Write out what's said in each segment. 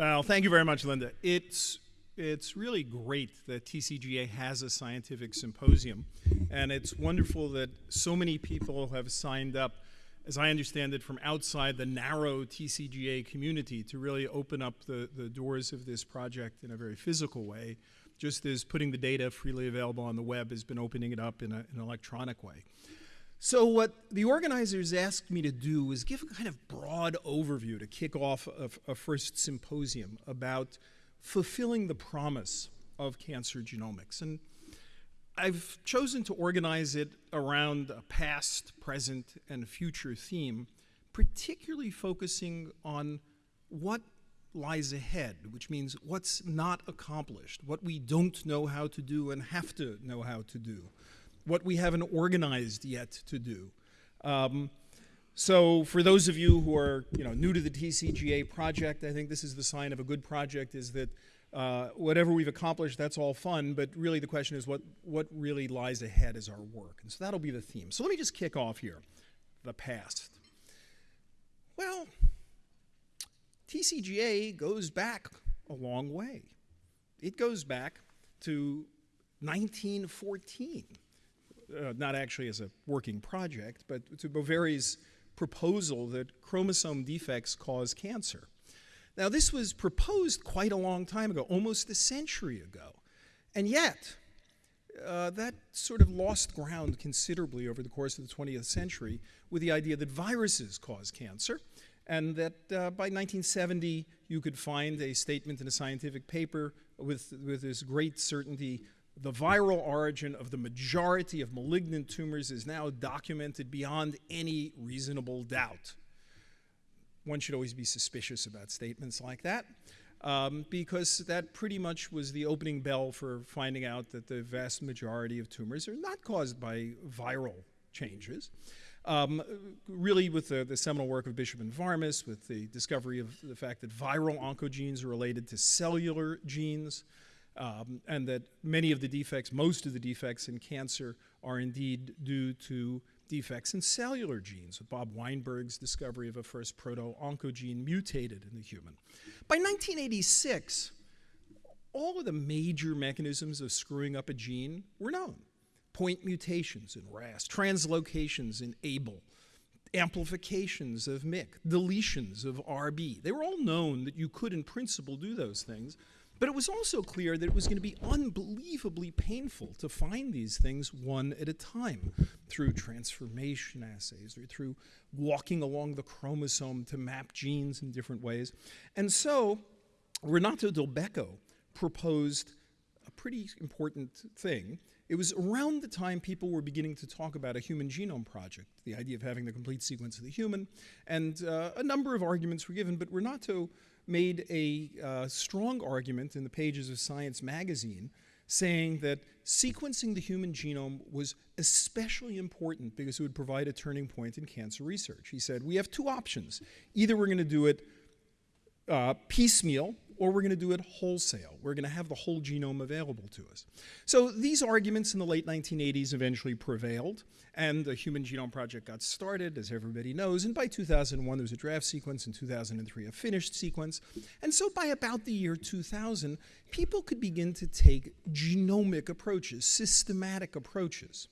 Well, thank you very much, Linda. It's it's really great that TCGA has a scientific symposium, and it's wonderful that so many people have signed up, as I understand it, from outside the narrow TCGA community to really open up the, the doors of this project in a very physical way, just as putting the data freely available on the web has been opening it up in, a, in an electronic way. So what the organizers asked me to do was give a kind of broad overview to kick off a, a first symposium about fulfilling the promise of cancer genomics. And I've chosen to organize it around a past, present, and future theme, particularly focusing on what lies ahead, which means what's not accomplished, what we don't know how to do and have to know how to do what we haven't organized yet to do. Um, so for those of you who are you know, new to the TCGA project, I think this is the sign of a good project is that uh, whatever we've accomplished, that's all fun, but really the question is what, what really lies ahead as our work. And so that'll be the theme. So let me just kick off here, the past. Well, TCGA goes back a long way. It goes back to 1914 uh, not actually as a working project, but to Boveri's proposal that chromosome defects cause cancer. Now, this was proposed quite a long time ago, almost a century ago. And yet, uh, that sort of lost ground considerably over the course of the 20th century with the idea that viruses cause cancer, and that uh, by 1970 you could find a statement in a scientific paper with, with this great certainty the viral origin of the majority of malignant tumors is now documented beyond any reasonable doubt. One should always be suspicious about statements like that um, because that pretty much was the opening bell for finding out that the vast majority of tumors are not caused by viral changes. Um, really with the, the, seminal work of Bishop and Varmus, with the discovery of the fact that viral oncogenes are related to cellular genes, um, and that many of the defects, most of the defects in cancer are indeed due to defects in cellular genes, with Bob Weinberg's discovery of a first proto-oncogene mutated in the human. By 1986, all of the major mechanisms of screwing up a gene were known. Point mutations in RAS, translocations in ABL, amplifications of MYC, deletions of RB. They were all known that you could, in principle, do those things, but it was also clear that it was going to be unbelievably painful to find these things one at a time through transformation assays or through walking along the chromosome to map genes in different ways. And so Renato Dulbecco proposed a pretty important thing. It was around the time people were beginning to talk about a human genome project, the idea of having the complete sequence of the human, and uh, a number of arguments were given, but Renato made a uh, strong argument in the pages of Science magazine saying that sequencing the human genome was especially important because it would provide a turning point in cancer research. He said, we have two options. Either we're going to do it uh, piecemeal, or we're going to do it wholesale. We're going to have the whole genome available to us. So these arguments in the late 1980s eventually prevailed, and the Human Genome Project got started, as everybody knows, and by 2001 there was a draft sequence, in 2003 a finished sequence, and so by about the year 2000, people could begin to take genomic approaches, systematic approaches.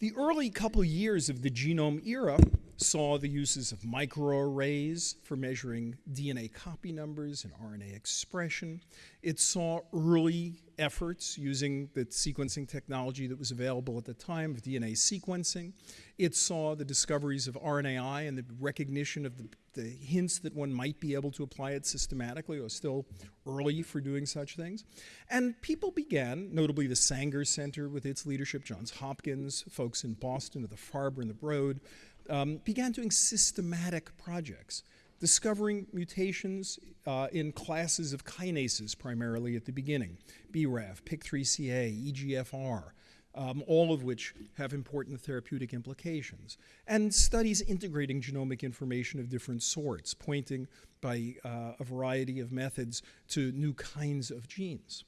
The early couple years of the genome era saw the uses of microarrays for measuring DNA copy numbers and RNA expression. It saw early efforts using the sequencing technology that was available at the time of DNA sequencing. It saw the discoveries of RNAi and the recognition of the, the hints that one might be able to apply it systematically. Was still early for doing such things. And people began, notably the Sanger Center with its leadership, Johns Hopkins, folks in Boston at the Farber and the Broad, um, began doing systematic projects, discovering mutations uh, in classes of kinases primarily at the beginning, BRAF, PIK3CA, EGFR, um, all of which have important therapeutic implications, and studies integrating genomic information of different sorts, pointing by uh, a variety of methods to new kinds of genes.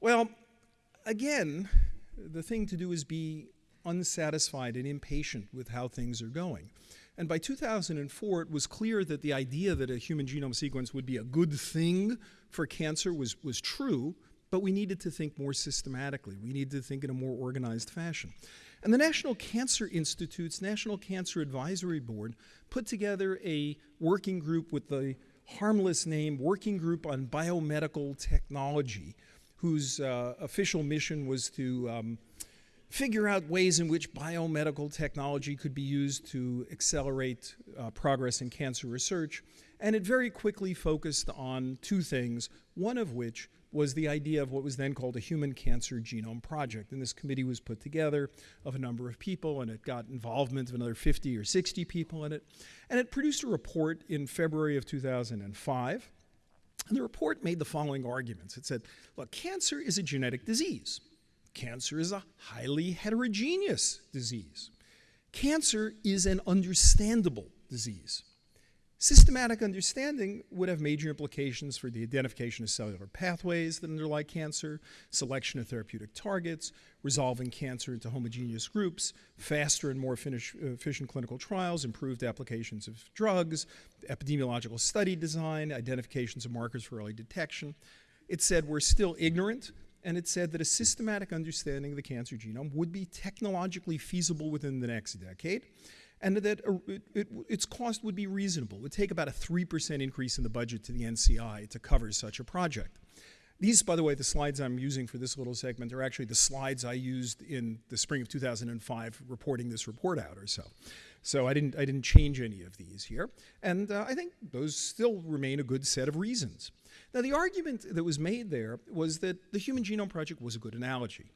Well, again, the thing to do is be unsatisfied and impatient with how things are going. And by 2004, it was clear that the idea that a human genome sequence would be a good thing for cancer was, was true, but we needed to think more systematically. We needed to think in a more organized fashion. And the National Cancer Institute's National Cancer Advisory Board put together a working group with the harmless name Working Group on Biomedical Technology, whose uh, official mission was to um, figure out ways in which biomedical technology could be used to accelerate uh, progress in cancer research. And it very quickly focused on two things, one of which was the idea of what was then called a Human Cancer Genome Project. And this committee was put together of a number of people, and it got involvement of another 50 or 60 people in it. And it produced a report in February of 2005. And the report made the following arguments. It said, look, cancer is a genetic disease. Cancer is a highly heterogeneous disease. Cancer is an understandable disease. Systematic understanding would have major implications for the identification of cellular pathways that underlie cancer, selection of therapeutic targets, resolving cancer into homogeneous groups, faster and more efficient clinical trials, improved applications of drugs, epidemiological study design, identifications of markers for early detection. It said we're still ignorant, and it said that a systematic understanding of the cancer genome would be technologically feasible within the next decade and that it, it, its cost would be reasonable. It would take about a 3% increase in the budget to the NCI to cover such a project. These, by the way, the slides I'm using for this little segment are actually the slides I used in the spring of 2005 reporting this report out or so. So I didn't, I didn't change any of these here. And uh, I think those still remain a good set of reasons. Now, the argument that was made there was that the Human Genome Project was a good analogy.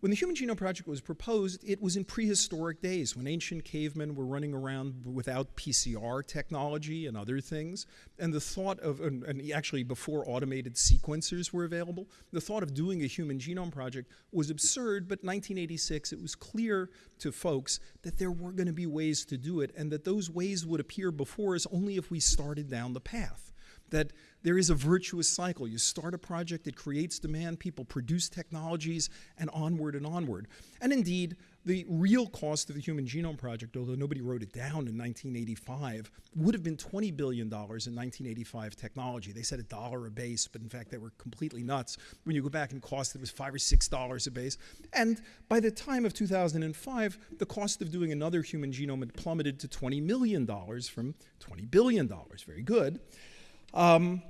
When the Human Genome Project was proposed, it was in prehistoric days when ancient cavemen were running around without PCR technology and other things. And the thought of, and, and actually before automated sequencers were available, the thought of doing a Human Genome Project was absurd, but 1986 it was clear to folks that there were going to be ways to do it and that those ways would appear before us only if we started down the path. That there is a virtuous cycle. You start a project, it creates demand, people produce technologies, and onward and onward. And indeed, the real cost of the Human Genome Project, although nobody wrote it down in 1985, would have been $20 billion in 1985 technology. They said a dollar a base, but in fact they were completely nuts. When you go back and cost, it was five or six dollars a base. And by the time of 2005, the cost of doing another human genome had plummeted to $20 million from $20 billion. Very good. Um,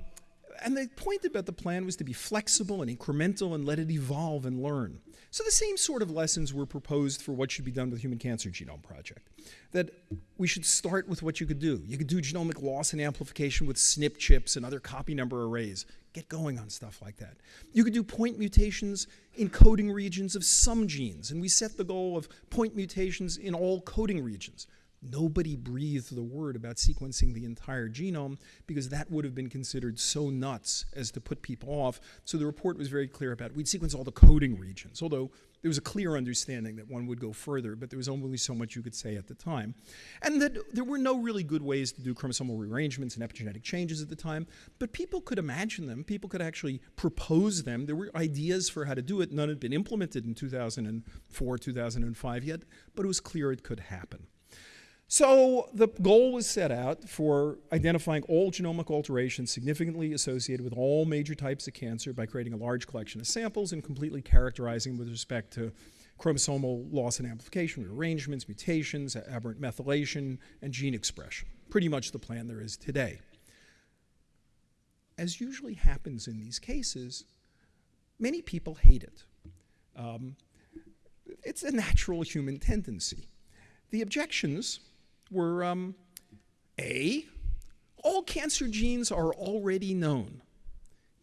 and the point about the plan was to be flexible and incremental and let it evolve and learn. So the same sort of lessons were proposed for what should be done with the Human Cancer Genome Project. That we should start with what you could do. You could do genomic loss and amplification with SNP chips and other copy number arrays. Get going on stuff like that. You could do point mutations in coding regions of some genes, and we set the goal of point mutations in all coding regions. Nobody breathed the word about sequencing the entire genome because that would have been considered so nuts as to put people off. So the report was very clear about it. We'd sequence all the coding regions, although there was a clear understanding that one would go further, but there was only so much you could say at the time. And that there were no really good ways to do chromosomal rearrangements and epigenetic changes at the time, but people could imagine them. People could actually propose them. There were ideas for how to do it. None had been implemented in 2004, 2005 yet, but it was clear it could happen. So the goal was set out for identifying all genomic alterations significantly associated with all major types of cancer by creating a large collection of samples and completely characterizing with respect to chromosomal loss and amplification, rearrangements, mutations, aberrant methylation, and gene expression. Pretty much the plan there is today. As usually happens in these cases, many people hate it. Um, it's a natural human tendency. The objections were um, A, all cancer genes are already known.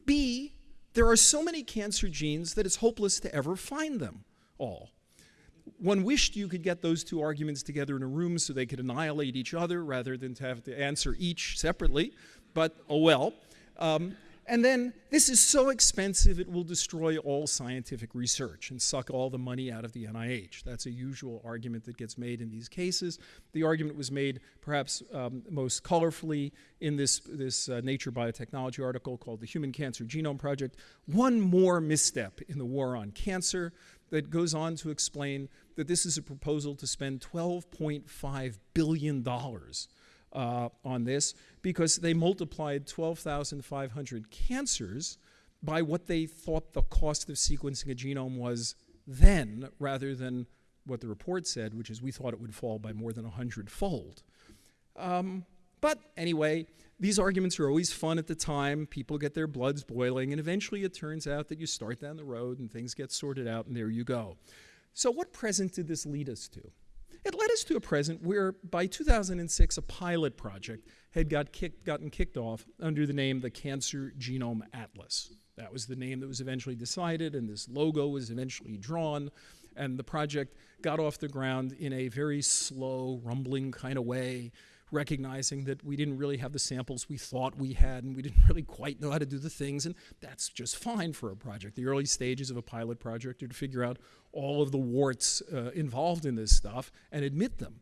B, there are so many cancer genes that it's hopeless to ever find them all. One wished you could get those two arguments together in a room so they could annihilate each other rather than to have to answer each separately, but oh well. Um, and then this is so expensive it will destroy all scientific research and suck all the money out of the NIH. That's a usual argument that gets made in these cases. The argument was made perhaps um, most colorfully in this, this uh, Nature Biotechnology article called The Human Cancer Genome Project. One more misstep in the war on cancer. that goes on to explain that this is a proposal to spend $12.5 billion uh, on this because they multiplied 12,500 cancers by what they thought the cost of sequencing a genome was then rather than what the report said, which is we thought it would fall by more than 100 fold. Um, but anyway, these arguments are always fun at the time. People get their bloods boiling, and eventually it turns out that you start down the road and things get sorted out, and there you go. So, what present did this lead us to? It led us to a present where, by 2006, a pilot project had got kicked, gotten kicked off under the name the Cancer Genome Atlas. That was the name that was eventually decided, and this logo was eventually drawn. And the project got off the ground in a very slow, rumbling kind of way recognizing that we didn't really have the samples we thought we had and we didn't really quite know how to do the things, and that's just fine for a project. The early stages of a pilot project are to figure out all of the warts uh, involved in this stuff and admit them.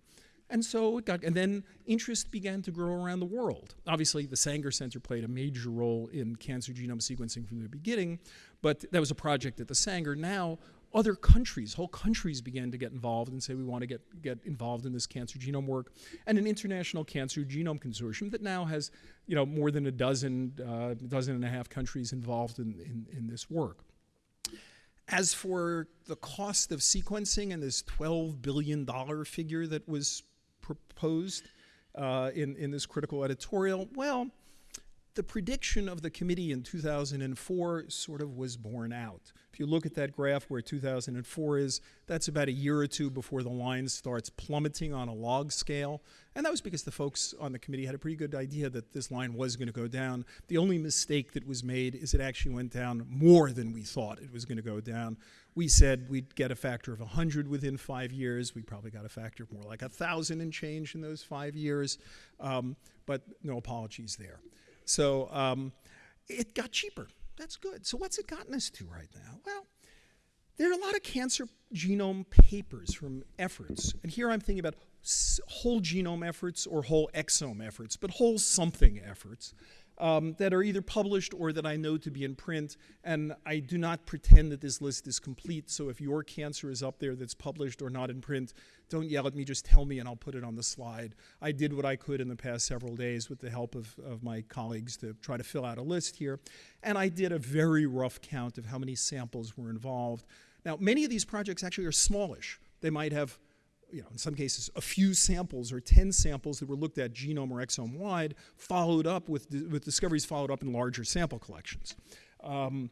And so it got, and then interest began to grow around the world. Obviously, the Sanger Center played a major role in cancer genome sequencing from the beginning, but that was a project at the Sanger. Now, other countries, whole countries began to get involved and say we want to get, get involved in this cancer genome work. And an international cancer genome consortium that now has you know, more than a dozen, uh, dozen and a half countries involved in, in, in this work. As for the cost of sequencing and this $12 billion figure that was proposed uh, in, in this critical editorial, well, the prediction of the committee in 2004 sort of was borne out. If you look at that graph where 2004 is, that's about a year or two before the line starts plummeting on a log scale. And that was because the folks on the committee had a pretty good idea that this line was going to go down. The only mistake that was made is it actually went down more than we thought it was going to go down. We said we'd get a factor of 100 within five years. We probably got a factor of more like 1,000 and change in those five years. Um, but no apologies there. So um, it got cheaper. That's good. So what's it gotten us to right now? Well, there are a lot of cancer genome papers from efforts. And here I'm thinking about whole genome efforts or whole exome efforts, but whole something efforts um, that are either published or that I know to be in print. And I do not pretend that this list is complete. So if your cancer is up there that's published or not in print, don't yell at me, just tell me and I'll put it on the slide. I did what I could in the past several days with the help of, of my colleagues to try to fill out a list here. And I did a very rough count of how many samples were involved. Now, many of these projects actually are smallish. They might have you know, in some cases, a few samples or 10 samples that were looked at genome or exome wide, followed up with, with discoveries followed up in larger sample collections. Um,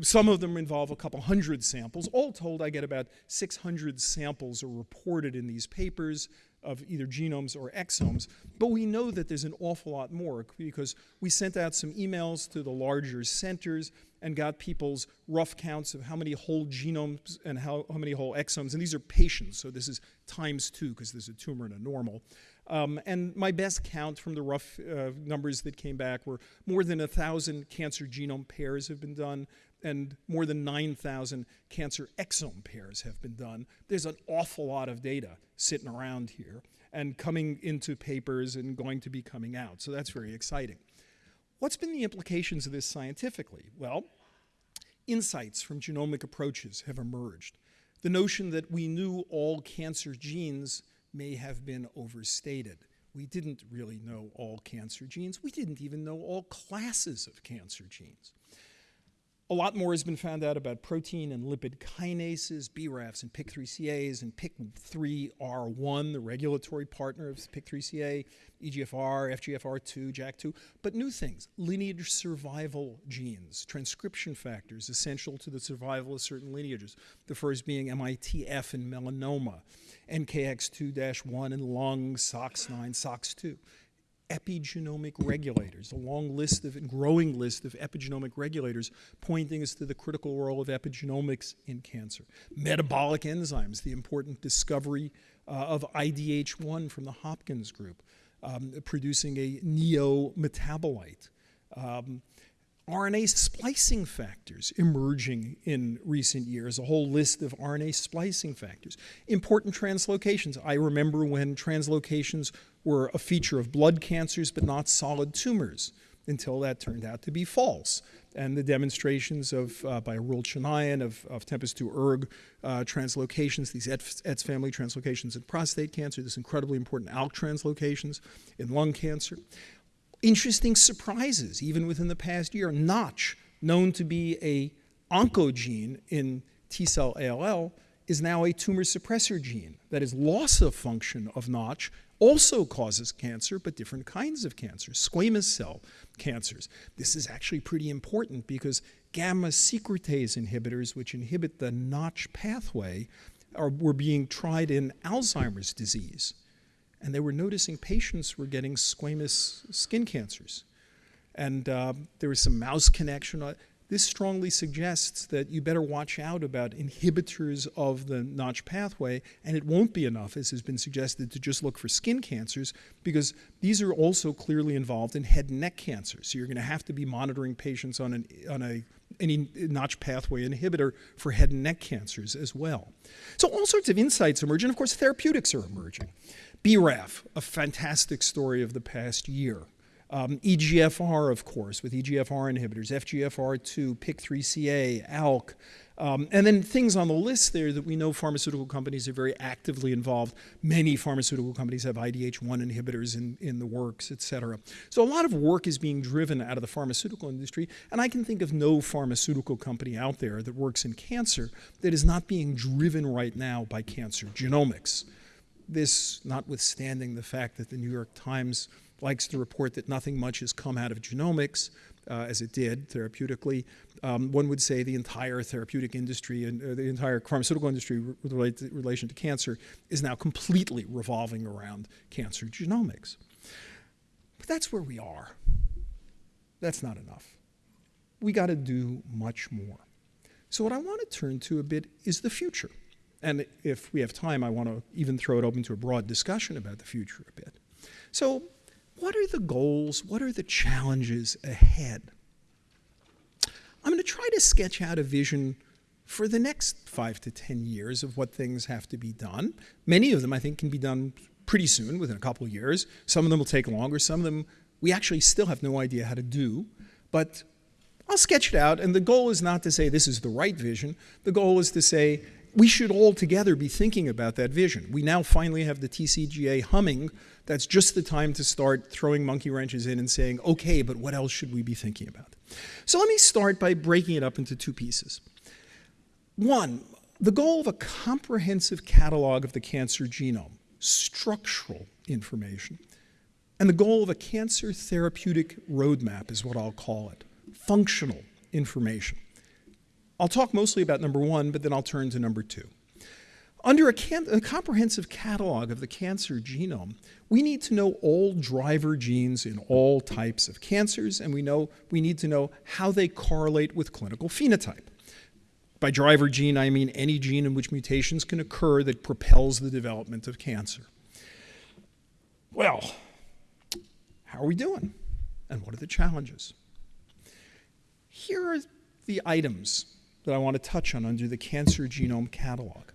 some of them involve a couple hundred samples. All told, I get about 600 samples are reported in these papers of either genomes or exomes. But we know that there's an awful lot more because we sent out some emails to the larger centers and got people's rough counts of how many whole genomes and how, how many whole exomes. And these are patients, so this is times two because there's a tumor and a normal. Um, and my best count from the rough uh, numbers that came back were more than a 1,000 cancer genome pairs have been done and more than 9,000 cancer exome pairs have been done. There's an awful lot of data sitting around here and coming into papers and going to be coming out. So that's very exciting. What's been the implications of this scientifically? Well, insights from genomic approaches have emerged. The notion that we knew all cancer genes may have been overstated. We didn't really know all cancer genes. We didn't even know all classes of cancer genes. A lot more has been found out about protein and lipid kinases, BRAFs and PIK3CAs, and PIK3R1, the regulatory partner of PIK3CA, EGFR, FGFR2, JAK2, but new things, lineage survival genes, transcription factors essential to the survival of certain lineages, the first being MITF in melanoma, NKX2-1 in lung, SOX9, SOX2 epigenomic regulators, a long list of, growing list of epigenomic regulators pointing us to the critical role of epigenomics in cancer. Metabolic enzymes, the important discovery uh, of IDH1 from the Hopkins group, um, producing a neo-metabolite. Um, RNA splicing factors emerging in recent years, a whole list of RNA splicing factors. Important translocations. I remember when translocations were a feature of blood cancers but not solid tumors. until that turned out to be false. And the demonstrations of, uh, by Arul Chinnaiyan of, of TMPRSS2-ERG uh, translocations, these ETS family translocations in prostate cancer, this incredibly important ALK translocations in lung cancer. Interesting surprises, even within the past year. Notch, known to be a oncogene in T cell ALL, is now a tumor suppressor gene. That is, loss of function of Notch also causes cancer, but different kinds of cancers, squamous cell cancers. This is actually pretty important because gamma secretase inhibitors, which inhibit the Notch pathway, are, were being tried in Alzheimer's disease. And they were noticing patients were getting squamous skin cancers. And uh, there was some mouse connection. This strongly suggests that you better watch out about inhibitors of the Notch pathway, and it won't be enough, as has been suggested, to just look for skin cancers, because these are also clearly involved in head and neck cancer. So you're going to have to be monitoring patients on, an, on a any Notch pathway inhibitor for head and neck cancers as well. So all sorts of insights emerge, and of course therapeutics are emerging. BRAF, a fantastic story of the past year. Um, EGFR, of course, with EGFR inhibitors, FGFR2, PIK3CA, ALK, um, and then things on the list there that we know pharmaceutical companies are very actively involved. Many pharmaceutical companies have IDH1 inhibitors in, in the works, et cetera. So a lot of work is being driven out of the pharmaceutical industry, and I can think of no pharmaceutical company out there that works in cancer that is not being driven right now by cancer genomics. This notwithstanding the fact that the New York Times likes to report that nothing much has come out of genomics, uh, as it did therapeutically. Um, one would say the entire therapeutic industry and uh, the entire pharmaceutical industry with relation to cancer is now completely revolving around cancer genomics. But that's where we are. That's not enough. We got to do much more. So what I want to turn to a bit is the future. And if we have time, I want to even throw it open to a broad discussion about the future a bit. So what are the goals? What are the challenges ahead? I'm going to try to sketch out a vision for the next five to 10 years of what things have to be done. Many of them, I think, can be done pretty soon, within a couple of years. Some of them will take longer. Some of them we actually still have no idea how to do. But I'll sketch it out. And the goal is not to say this is the right vision. The goal is to say we should all together be thinking about that vision. We now finally have the TCGA humming that's just the time to start throwing monkey wrenches in and saying, okay, but what else should we be thinking about? So let me start by breaking it up into two pieces. One, the goal of a comprehensive catalog of the cancer genome, structural information, and the goal of a cancer therapeutic roadmap is what I'll call it, functional information. I'll talk mostly about number one, but then I'll turn to number two. Under a, a, comprehensive catalog of the cancer genome, we need to know all driver genes in all types of cancers, and we know we need to know how they correlate with clinical phenotype. By driver gene, I mean any gene in which mutations can occur that propels the development of cancer. Well, how are we doing? And what are the challenges? Here are the items that I want to touch on under the Cancer Genome Catalog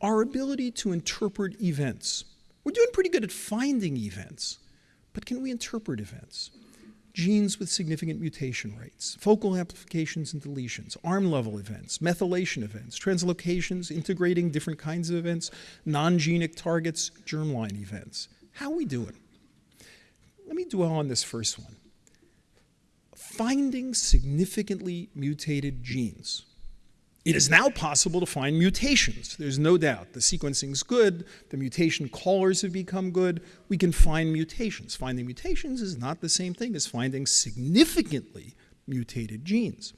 our ability to interpret events. We're doing pretty good at finding events, but can we interpret events? Genes with significant mutation rates, focal amplifications and deletions, arm level events, methylation events, translocations, integrating different kinds of events, non-genic targets, germline events. How are we doing? Let me dwell on this first one. Finding significantly mutated genes it is now possible to find mutations. There's no doubt. The sequencing's good. The mutation callers have become good. We can find mutations. Finding mutations is not the same thing as finding significantly mutated genes.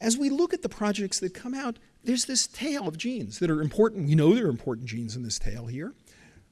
As we look at the projects that come out, there's this tail of genes that are important. We know there are important genes in this tail here.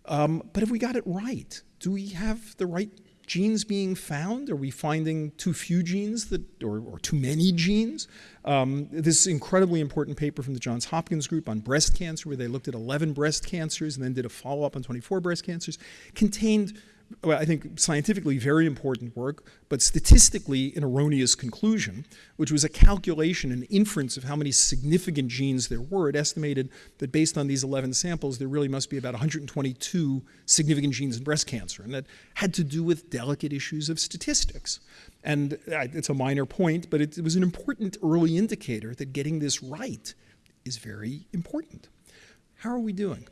Um, but have we got it right? Do we have the right genes being found? Are we finding too few genes that, or, or too many genes? Um, this incredibly important paper from the Johns Hopkins group on breast cancer, where they looked at 11 breast cancers and then did a follow-up on 24 breast cancers, contained well, I think scientifically very important work, but statistically an erroneous conclusion, which was a calculation, an inference of how many significant genes there were. It estimated that based on these 11 samples, there really must be about 122 significant genes in breast cancer. And that had to do with delicate issues of statistics. And uh, it's a minor point, but it, it was an important early indicator that getting this right is very important. How are we doing?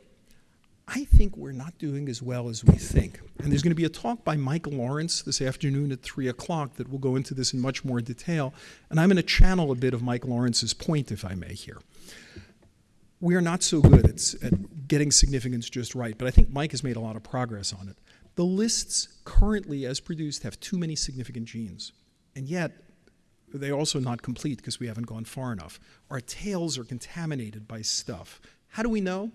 I think we're not doing as well as we think. And there's going to be a talk by Mike Lawrence this afternoon at 3 o'clock that will go into this in much more detail. And I'm going to channel a bit of Mike Lawrence's point, if I may, here. We are not so good at, at getting significance just right, but I think Mike has made a lot of progress on it. The lists currently, as produced, have too many significant genes. And yet, they're also not complete because we haven't gone far enough. Our tails are contaminated by stuff. How do we know?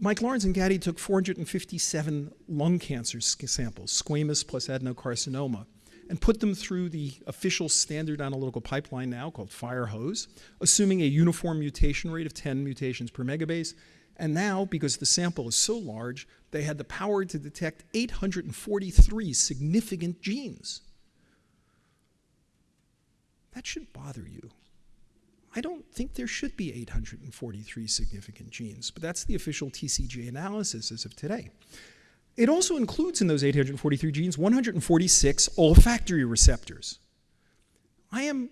Mike Lawrence and Gaddy took 457 lung cancer samples, squamous plus adenocarcinoma, and put them through the official standard analytical pipeline now called FireHose, assuming a uniform mutation rate of 10 mutations per megabase. And now, because the sample is so large, they had the power to detect 843 significant genes. That should bother you. I don't think there should be 843 significant genes, but that's the official TCGA analysis as of today. It also includes in those 843 genes 146 olfactory receptors. I am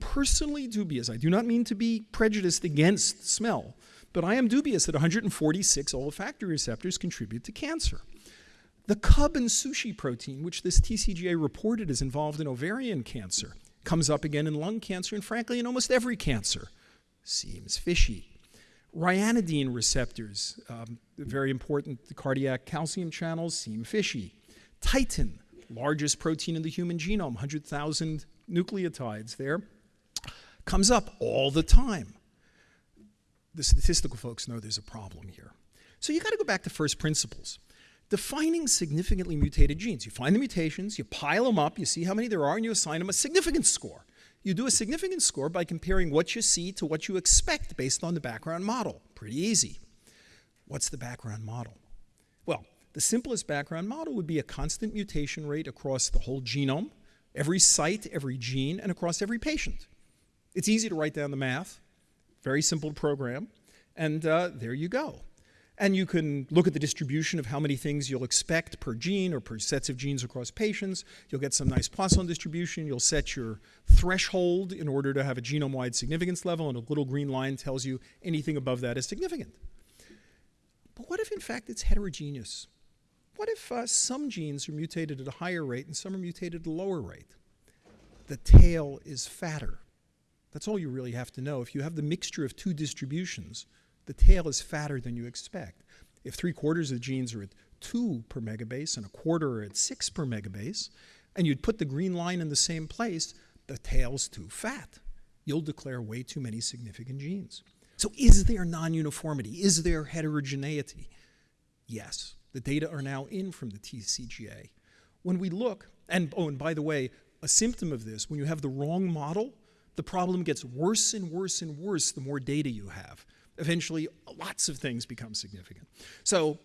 personally dubious. I do not mean to be prejudiced against smell, but I am dubious that 146 olfactory receptors contribute to cancer. The cub and sushi protein, which this TCGA reported is involved in ovarian cancer, comes up again in lung cancer and frankly in almost every cancer. Seems fishy. Ryanodine receptors, um, very important, the cardiac calcium channels seem fishy. Titin, largest protein in the human genome, 100,000 nucleotides there, comes up all the time. The statistical folks know there's a problem here. So you got to go back to first principles defining significantly mutated genes. You find the mutations, you pile them up, you see how many there are, and you assign them a significance score. You do a significance score by comparing what you see to what you expect based on the background model. Pretty easy. What's the background model? Well, the simplest background model would be a constant mutation rate across the whole genome, every site, every gene, and across every patient. It's easy to write down the math, very simple program, and uh, there you go. And you can look at the distribution of how many things you'll expect per gene or per sets of genes across patients. You'll get some nice Poisson distribution. You'll set your threshold in order to have a genome-wide significance level, and a little green line tells you anything above that is significant. But what if, in fact, it's heterogeneous? What if uh, some genes are mutated at a higher rate and some are mutated at a lower rate? The tail is fatter. That's all you really have to know. If you have the mixture of two distributions, the tail is fatter than you expect. If three quarters of the genes are at 2 per megabase and a quarter are at 6 per megabase, and you'd put the green line in the same place, the tail's too fat. You'll declare way too many significant genes. So is there non-uniformity? Is there heterogeneity? Yes. The data are now in from the TCGA. When we look, and oh, and by the way, a symptom of this, when you have the wrong model, the problem gets worse and worse and worse the more data you have eventually lots of things become significant. So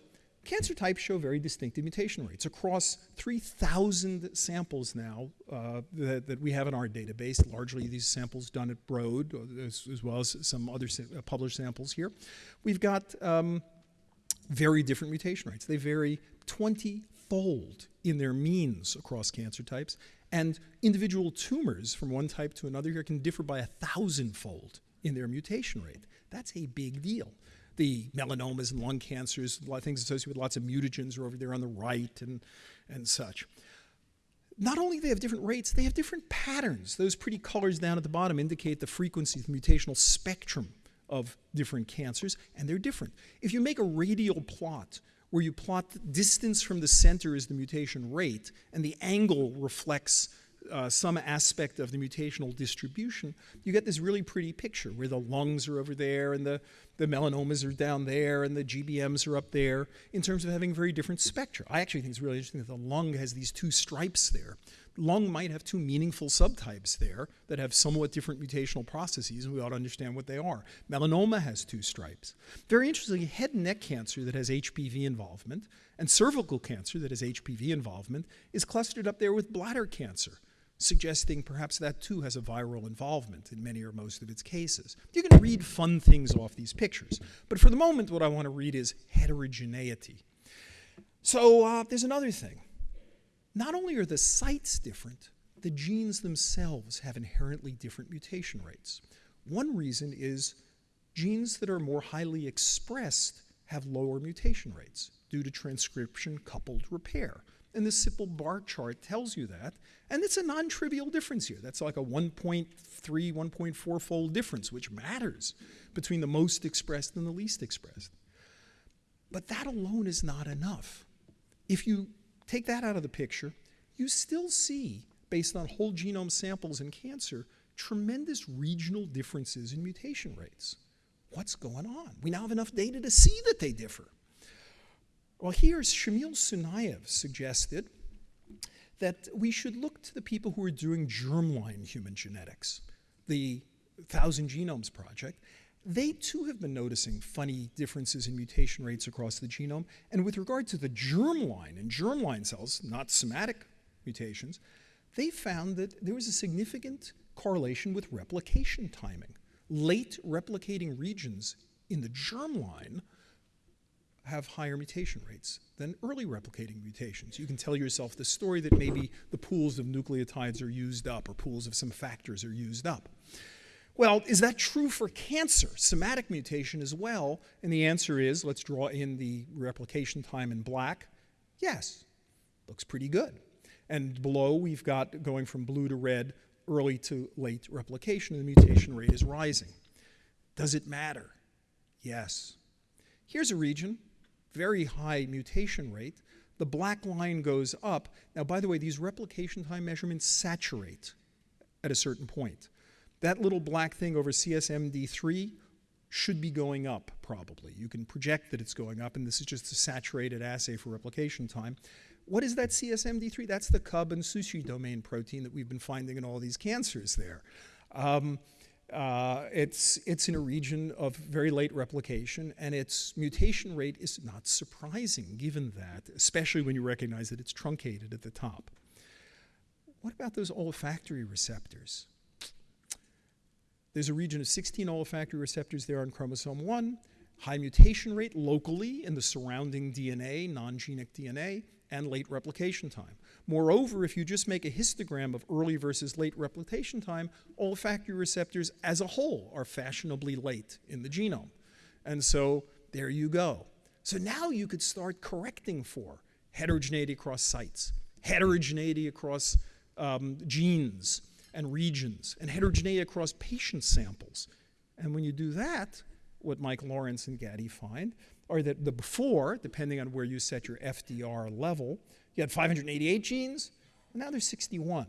cancer types show very distinctive mutation rates across 3,000 samples now uh, that, that, we have in our database, largely these samples done at Broad, as, as well as some other sa uh, published samples here. We've got um, very different mutation rates. They vary 20-fold in their means across cancer types, and individual tumors from one type to another here can differ by a thousand-fold in their mutation rate. That's a big deal. The melanomas and lung cancers, a lot of things associated with lots of mutagens are over there on the right and, and such. Not only do they have different rates, they have different patterns. Those pretty colors down at the bottom indicate the frequency, the mutational spectrum of different cancers, and they're different. If you make a radial plot where you plot distance from the center as the mutation rate, and the angle reflects uh, some aspect of the mutational distribution, you get this really pretty picture where the lungs are over there and the, the melanomas are down there and the GBMs are up there in terms of having very different spectra. I actually think it's really interesting that the lung has these two stripes there. Lung might have two meaningful subtypes there that have somewhat different mutational processes, and we ought to understand what they are. Melanoma has two stripes. Very interestingly, head and neck cancer that has HPV involvement and cervical cancer that has HPV involvement is clustered up there with bladder cancer suggesting perhaps that too has a viral involvement in many or most of its cases. You can read fun things off these pictures, but for the moment, what I want to read is heterogeneity. So uh, there's another thing. Not only are the sites different, the genes themselves have inherently different mutation rates. One reason is genes that are more highly expressed have lower mutation rates due to transcription coupled repair. And the simple bar chart tells you that. And it's a non trivial difference here. That's like a 1.3, 1.4 fold difference, which matters between the most expressed and the least expressed. But that alone is not enough. If you take that out of the picture, you still see, based on whole genome samples in cancer, tremendous regional differences in mutation rates. What's going on? We now have enough data to see that they differ. Well, here Shamil Sunyaev suggested that we should look to the people who are doing germline human genetics, the Thousand Genomes Project. They too have been noticing funny differences in mutation rates across the genome. And with regard to the germline and germline cells, not somatic mutations, they found that there was a significant correlation with replication timing. Late replicating regions in the germline have higher mutation rates than early replicating mutations. You can tell yourself the story that maybe the pools of nucleotides are used up or pools of some factors are used up. Well, is that true for cancer, somatic mutation as well? And the answer is, let's draw in the replication time in black. Yes, looks pretty good. And below, we've got going from blue to red, early to late replication, and the mutation rate is rising. Does it matter? Yes. Here's a region very high mutation rate. The black line goes up. Now, by the way, these replication time measurements saturate at a certain point. That little black thing over CSMD3 should be going up, probably. You can project that it's going up, and this is just a saturated assay for replication time. What is that CSMD3? That's the CUB and SUSHI domain protein that we've been finding in all these cancers there. Um, uh, it's, it's in a region of very late replication, and its mutation rate is not surprising given that, especially when you recognize that it's truncated at the top. What about those olfactory receptors? There's a region of 16 olfactory receptors there on chromosome 1, high mutation rate locally in the surrounding DNA, non-genic DNA, and late replication time. Moreover, if you just make a histogram of early versus late replication time, olfactory receptors as a whole are fashionably late in the genome. And so there you go. So now you could start correcting for heterogeneity across sites, heterogeneity across um, genes and regions, and heterogeneity across patient samples. And when you do that, what Mike Lawrence and Gady find are that the before, depending on where you set your FDR level, you had 588 genes, now there's 61.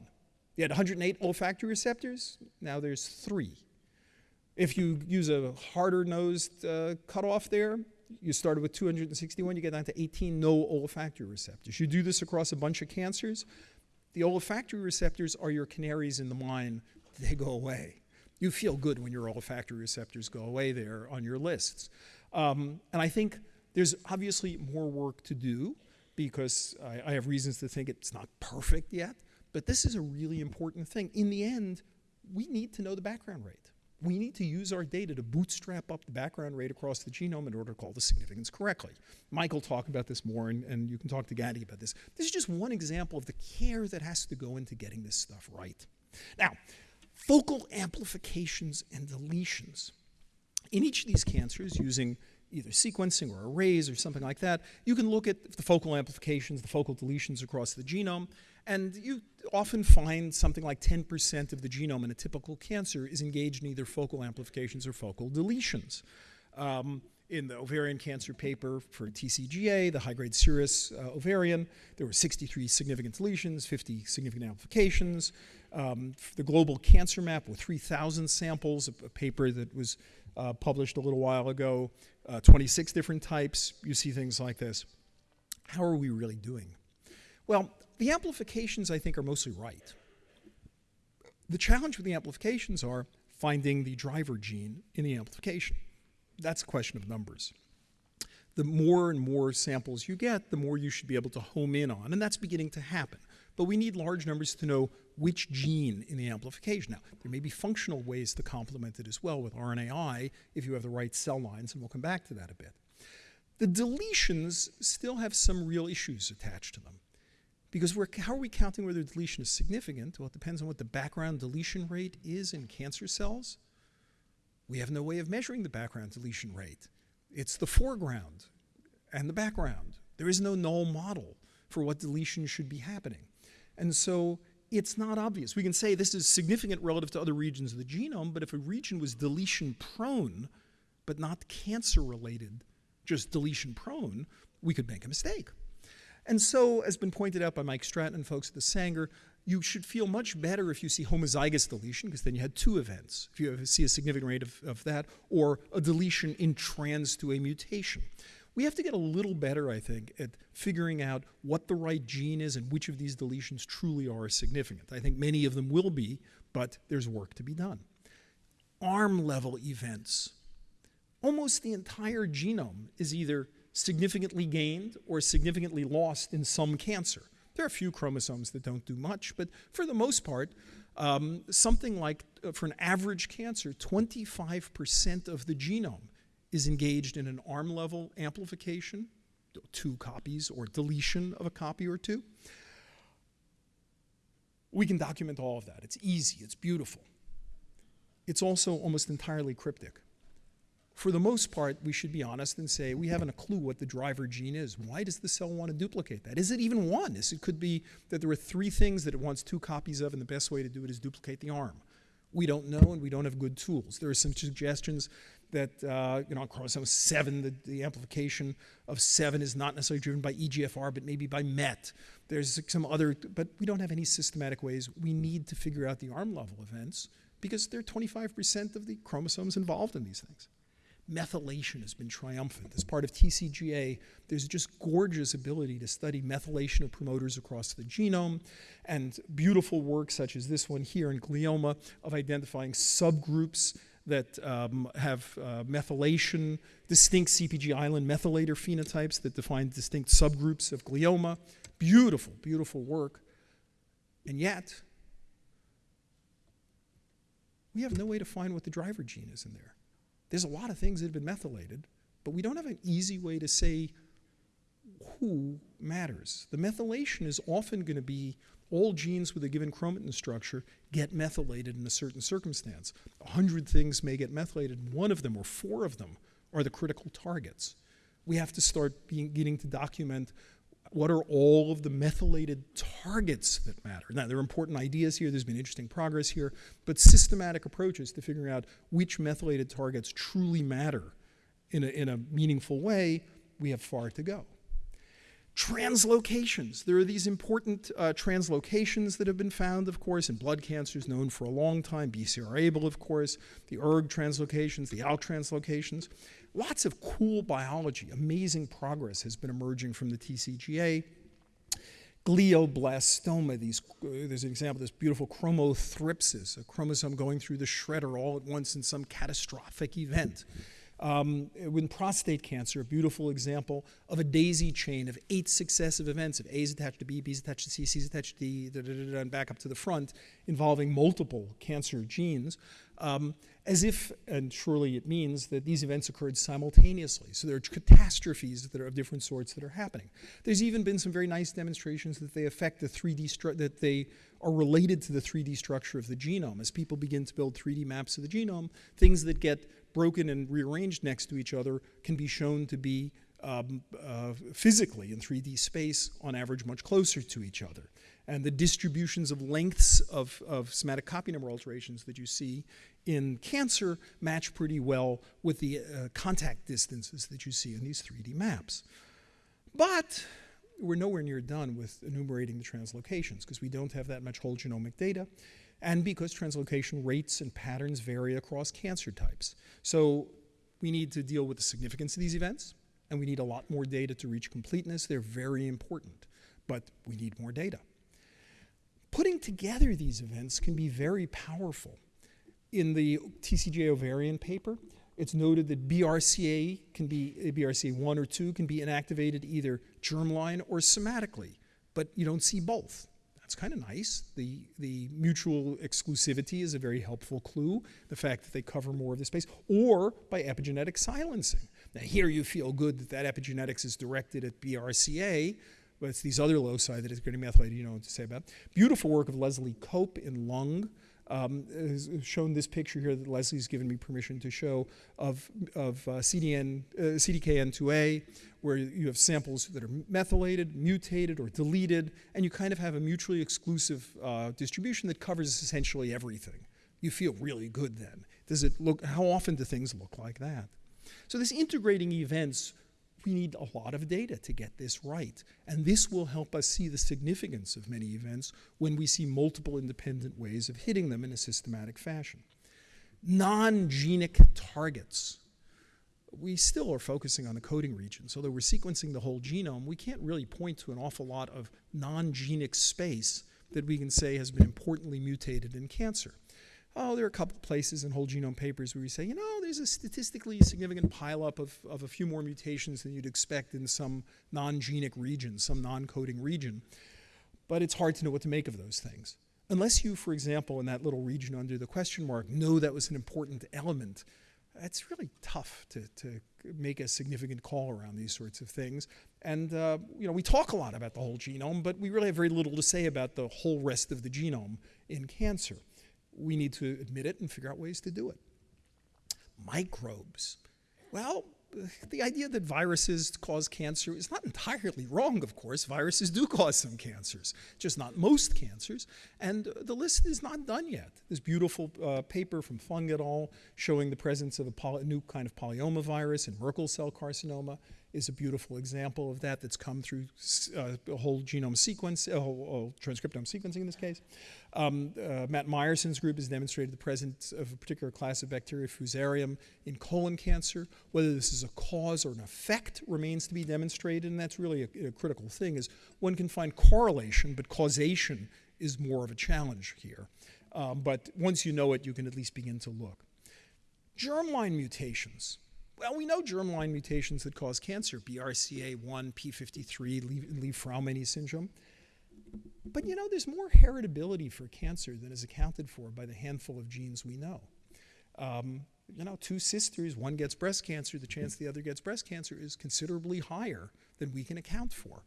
You had 108 olfactory receptors, now there's three. If you use a harder nosed uh, cutoff there, you started with 261, you get down to 18 no olfactory receptors. You do this across a bunch of cancers, the olfactory receptors are your canaries in the mine, they go away. You feel good when your olfactory receptors go away there on your lists. Um, and I think there's obviously more work to do because I, I have reasons to think it's not perfect yet, but this is a really important thing. In the end, we need to know the background rate. We need to use our data to bootstrap up the background rate across the genome in order to call the significance correctly. Michael talked about this more, and, and you can talk to Gady about this. This is just one example of the care that has to go into getting this stuff right. Now, focal amplifications and deletions. In each of these cancers, using either sequencing or arrays or something like that, you can look at the focal amplifications, the focal deletions across the genome, and you often find something like 10% of the genome in a typical cancer is engaged in either focal amplifications or focal deletions. Um, in the ovarian cancer paper for TCGA, the high-grade serous uh, ovarian, there were 63 significant deletions, 50 significant amplifications. Um, the global cancer map with 3,000 samples, a, a paper that was uh, published a little while ago, uh, 26 different types. You see things like this. How are we really doing? Well, The amplifications, I think, are mostly right. The challenge with the amplifications are finding the driver gene in the amplification. That's a question of numbers. The more and more samples you get, the more you should be able to home in on, and that's beginning to happen. But we need large numbers to know which gene in the amplification. Now, there may be functional ways to complement it as well with RNAi if you have the right cell lines, and we'll come back to that a bit. The deletions still have some real issues attached to them. Because how are we counting whether deletion is significant? Well, it depends on what the background deletion rate is in cancer cells. We have no way of measuring the background deletion rate. It's the foreground and the background. There is no null model for what deletion should be happening. And so it's not obvious. We can say this is significant relative to other regions of the genome, but if a region was deletion prone, but not cancer related, just deletion prone, we could make a mistake. And so, as been pointed out by Mike Stratton and folks at the Sanger, you should feel much better if you see homozygous deletion, because then you had two events. If you see a significant rate of, of that, or a deletion in trans to a mutation. We have to get a little better, I think, at figuring out what the right gene is and which of these deletions truly are significant. I think many of them will be, but there's work to be done. Arm level events. Almost the entire genome is either significantly gained or significantly lost in some cancer. There are a few chromosomes that don't do much, but for the most part, um, something like, uh, for an average cancer, 25% of the genome is engaged in an arm level amplification, two copies, or deletion of a copy or two. We can document all of that. It's easy, it's beautiful. It's also almost entirely cryptic. For the most part, we should be honest and say we haven't a clue what the driver gene is. Why does the cell want to duplicate that? Is it even one? Is it could be that there are three things that it wants two copies of, and the best way to do it is duplicate the arm. We don't know, and we don't have good tools. There are some suggestions that uh, you know, on chromosome 7, the, the, amplification of 7 is not necessarily driven by EGFR, but maybe by MET. There's some other, but we don't have any systematic ways. We need to figure out the arm level events because there are 25% of the chromosomes involved in these things. Methylation has been triumphant. As part of TCGA, there's just gorgeous ability to study methylation of promoters across the genome and beautiful work such as this one here in glioma of identifying subgroups that um, have uh, methylation, distinct CPG island methylator phenotypes that define distinct subgroups of glioma. Beautiful, beautiful work. And yet, we have no way to find what the driver gene is in there. There's a lot of things that have been methylated, but we don't have an easy way to say who matters. The methylation is often going to be all genes with a given chromatin structure get methylated in a certain circumstance. A hundred things may get methylated. One of them or four of them are the critical targets. We have to start beginning to document what are all of the methylated targets that matter. Now, there are important ideas here. There's been interesting progress here. But systematic approaches to figuring out which methylated targets truly matter in a, in a meaningful way, we have far to go. Translocations. There are these important uh, translocations that have been found, of course, in blood cancers known for a long time. BCR-ABL, of course, the ERG translocations, the ALK translocations. Lots of cool biology, amazing progress has been emerging from the TCGA. Glioblastoma, these, uh, there's an example this beautiful chromothripsis, a chromosome going through the shredder all at once in some catastrophic event. Um, with prostate cancer, a beautiful example of a daisy chain of eight successive events of A's attached to B, B's attached to C, C's attached to D, da, da, da, and back up to the front, involving multiple cancer genes, um, as if, and surely it means, that these events occurred simultaneously. So there are catastrophes that are of different sorts that are happening. There's even been some very nice demonstrations that they affect the 3D, that they are related to the 3D structure of the genome. As people begin to build 3D maps of the genome, things that get broken and rearranged next to each other can be shown to be um, uh, physically in 3D space on average much closer to each other. And the distributions of lengths of, of somatic copy number alterations that you see in cancer match pretty well with the uh, contact distances that you see in these 3D maps. But we're nowhere near done with enumerating the translocations because we don't have that much whole genomic data and because translocation rates and patterns vary across cancer types. So we need to deal with the significance of these events, and we need a lot more data to reach completeness. They're very important, but we need more data. putting together these events can be very powerful. In the TCGA ovarian paper, it's noted that BRCA can be BRCA1 or 2 can be inactivated either germline or somatically, but you don't see both. Kind of nice. The, the mutual exclusivity is a very helpful clue, the fact that they cover more of the space, or by epigenetic silencing. Now, here you feel good that that epigenetics is directed at BRCA, but it's these other loci that is getting methylated you know what to say about. Beautiful work of Leslie Cope in lung um, has shown this picture here that Leslie's given me permission to show of, of uh, CDN, uh, CDKN2A, where you have samples that are methylated, mutated, or deleted, and you kind of have a mutually exclusive uh, distribution that covers essentially everything. You feel really good then. Does it look, how often do things look like that? So this integrating events we need a lot of data to get this right. And this will help us see the significance of many events when we see multiple independent ways of hitting them in a systematic fashion. Non-genic targets. We still are focusing on the coding region. So, though we're sequencing the whole genome, we can't really point to an awful lot of non-genic space that we can say has been importantly mutated in cancer oh, there are a couple places in whole genome papers where we say, you know, there's a statistically significant pileup of, of a few more mutations than you'd expect in some non-genic region, some non-coding region. But it's hard to know what to make of those things. Unless you, for example, in that little region under the question mark, know that was an important element, it's really tough to, to make a significant call around these sorts of things. And uh, you know, we talk a lot about the whole genome, but we really have very little to say about the whole rest of the genome in cancer we need to admit it and figure out ways to do it. Microbes. Well, the idea that viruses cause cancer is not entirely wrong, of course. Viruses do cause some cancers, just not most cancers. And the list is not done yet. This beautiful uh, paper from Feng et al. showing the presence of a new kind of polyoma virus in Merkel cell carcinoma is a beautiful example of that that's come through uh, a whole genome sequence, a whole, whole transcriptome sequencing in this case. Um, uh, Matt Meyerson's group has demonstrated the presence of a particular class of bacteria, Fusarium, in colon cancer. Whether this is a cause or an effect remains to be demonstrated, and that's really a, a critical thing, is one can find correlation, but causation is more of a challenge here. Um, but once you know it, you can at least begin to look. Germline mutations. Well, we know germline mutations that cause cancer, BRCA1, P53, Li-Fraumeni syndrome. But you know, there's more heritability for cancer than is accounted for by the handful of genes we know. Um, you know, two sisters, one gets breast cancer, the chance the other gets breast cancer is considerably higher than we can account for.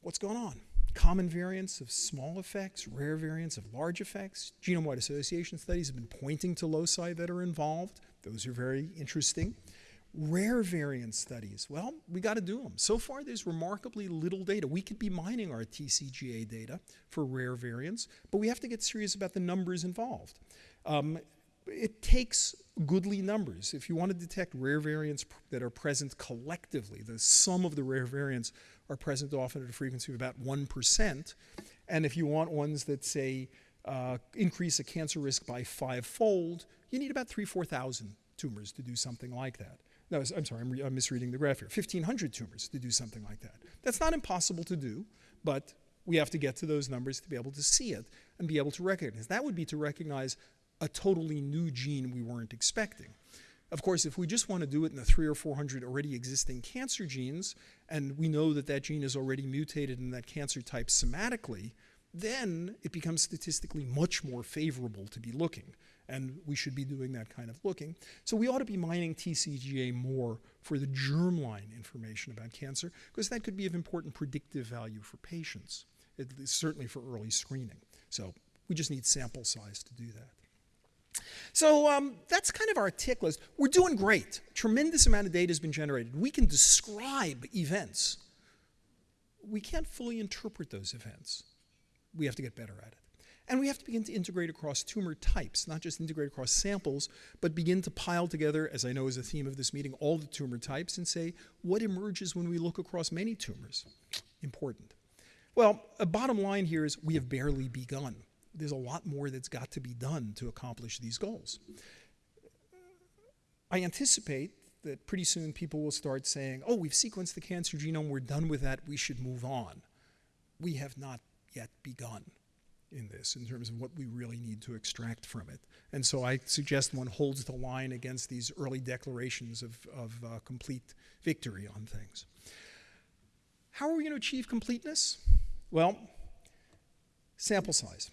What's going on? Common variants of small effects, rare variants of large effects. Genome-wide association studies have been pointing to loci that are involved. Those are very interesting. Rare variant studies, well, we got to do them. So far, there's remarkably little data. We could be mining our TCGA data for rare variants, but we have to get serious about the numbers involved. Um, it takes goodly numbers. If you want to detect rare variants that are present collectively, the sum of the rare variants are present often at a frequency of about 1%. And if you want ones that say uh, increase a cancer risk by five-fold, you need about three, 4,000 tumors to do something like that. No, I'm sorry, I'm, I'm misreading the graph here. 1,500 tumors to do something like that. That's not impossible to do, but we have to get to those numbers to be able to see it and be able to recognize. That would be to recognize a totally new gene we weren't expecting. Of course, if we just want to do it in the three or 400 already existing cancer genes, and we know that that gene is already mutated in that cancer type somatically, then it becomes statistically much more favorable to be looking. And we should be doing that kind of looking. So we ought to be mining TCGA more for the germline information about cancer, because that could be of important predictive value for patients, certainly for early screening. So we just need sample size to do that. So um, that's kind of our tick list. We're doing great. Tremendous amount of data has been generated. We can describe events. We can't fully interpret those events we have to get better at it. And we have to begin to integrate across tumor types, not just integrate across samples, but begin to pile together, as I know is a theme of this meeting, all the tumor types and say, what emerges when we look across many tumors? Important. Well, a bottom line here is we have barely begun. There's a lot more that's got to be done to accomplish these goals. I anticipate that pretty soon people will start saying, oh, we've sequenced the cancer genome, we're done with that, we should move on. We have not yet begun. in this in terms of what we really need to extract from it. And so I suggest one holds the line against these early declarations of, of uh, complete victory on things. How are we going to achieve completeness? Well, sample size.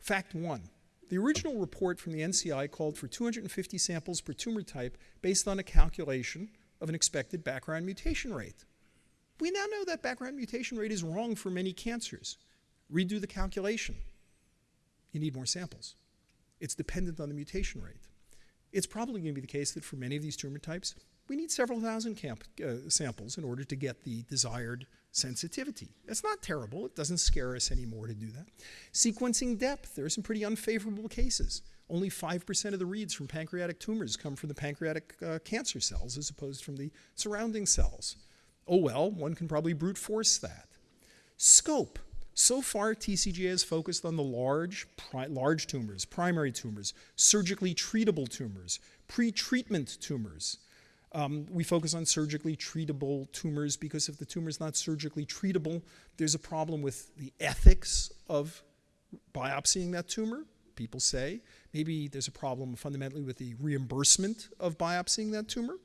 Fact one the original report from the NCI called for 250 samples per tumor type based on a calculation of an expected background mutation rate. We now know that background mutation rate is wrong for many cancers. Redo the calculation. You need more samples. It's dependent on the mutation rate. It's probably going to be the case that for many of these tumor types, we need several thousand camp, uh, samples in order to get the desired sensitivity. That's not terrible. It doesn't scare us anymore to do that. Sequencing depth, there are some pretty unfavorable cases. Only 5% of the reads from pancreatic tumors come from the pancreatic uh, cancer cells as opposed from the surrounding cells. Oh well, one can probably brute force that. Scope. So far, TCGA has focused on the large, large tumors, primary tumors, surgically treatable tumors, pre-treatment tumors, um, we focus on surgically treatable tumors because if the tumor is not surgically treatable, there's a problem with the ethics of biopsying that tumor, people say. Maybe there's a problem fundamentally with the reimbursement of biopsying that tumor.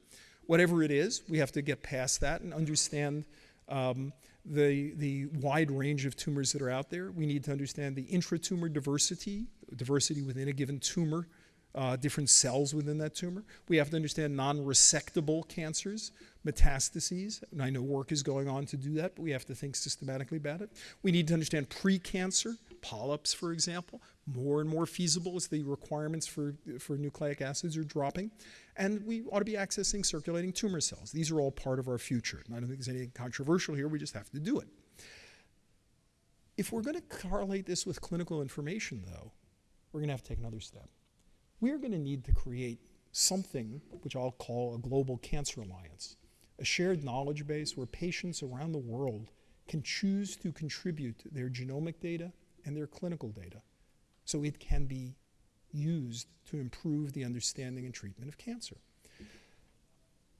Whatever it is, we have to get past that and understand um, the, the wide range of tumors that are out there. We need to understand the intratumor diversity, diversity within a given tumor uh, different cells within that tumor. We have to understand non-resectable cancers, metastases, and I know work is going on to do that, but we have to think systematically about it. We need to understand pre-cancer, polyps, for example, more and more feasible as the requirements for, for nucleic acids are dropping. And we ought to be accessing circulating tumor cells. These are all part of our future. And I don't think there's anything controversial here, we just have to do it. If we're going to correlate this with clinical information, though, we're going to have to take another step we're going to need to create something which I'll call a global cancer alliance, a shared knowledge base where patients around the world can choose to contribute their genomic data and their clinical data so it can be used to improve the understanding and treatment of cancer.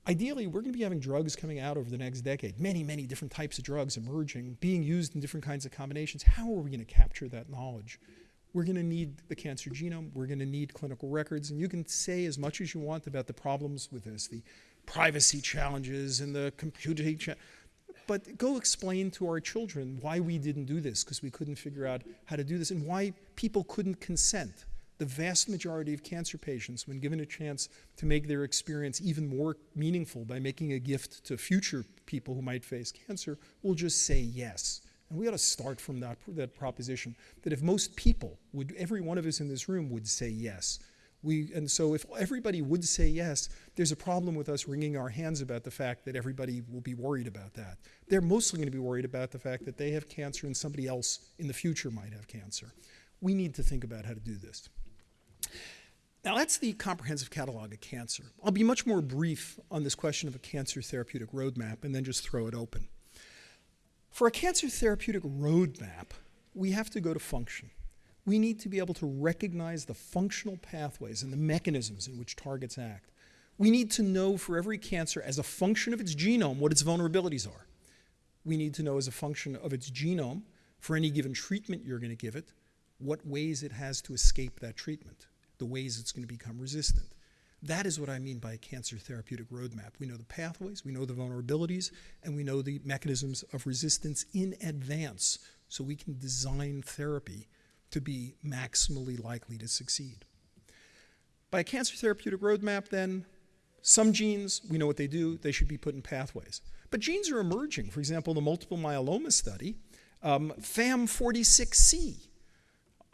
Ideally, we're going to be having drugs coming out over the next decade, many, many different types of drugs emerging, being used in different kinds of combinations. How are we going to capture that knowledge? we're going to need the cancer genome, we're going to need clinical records, and you can say as much as you want about the problems with this, the privacy challenges and the computing cha but go explain to our children why we didn't do this because we couldn't figure out how to do this and why people couldn't consent. The vast majority of cancer patients, when given a chance to make their experience even more meaningful by making a gift to future people who might face cancer, will just say yes. And we ought to start from that, that proposition that if most people would, every one of us in this room would say yes. We, and so if everybody would say yes, there's a problem with us wringing our hands about the fact that everybody will be worried about that. They're mostly going to be worried about the fact that they have cancer and somebody else in the future might have cancer. We need to think about how to do this. Now, that's the comprehensive catalog of cancer. I'll be much more brief on this question of a cancer therapeutic roadmap and then just throw it open. For a cancer therapeutic roadmap, we have to go to function. We need to be able to recognize the functional pathways and the mechanisms in which targets act. We need to know for every cancer, as a function of its genome, what its vulnerabilities are. We need to know as a function of its genome, for any given treatment you're going to give it, what ways it has to escape that treatment, the ways it's going to become resistant. That is what I mean by a cancer therapeutic roadmap. We know the pathways, we know the vulnerabilities, and we know the mechanisms of resistance in advance so we can design therapy to be maximally likely to succeed. By a cancer therapeutic roadmap, then, some genes, we know what they do, they should be put in pathways. But genes are emerging. For example, the multiple myeloma study, um, FAM46C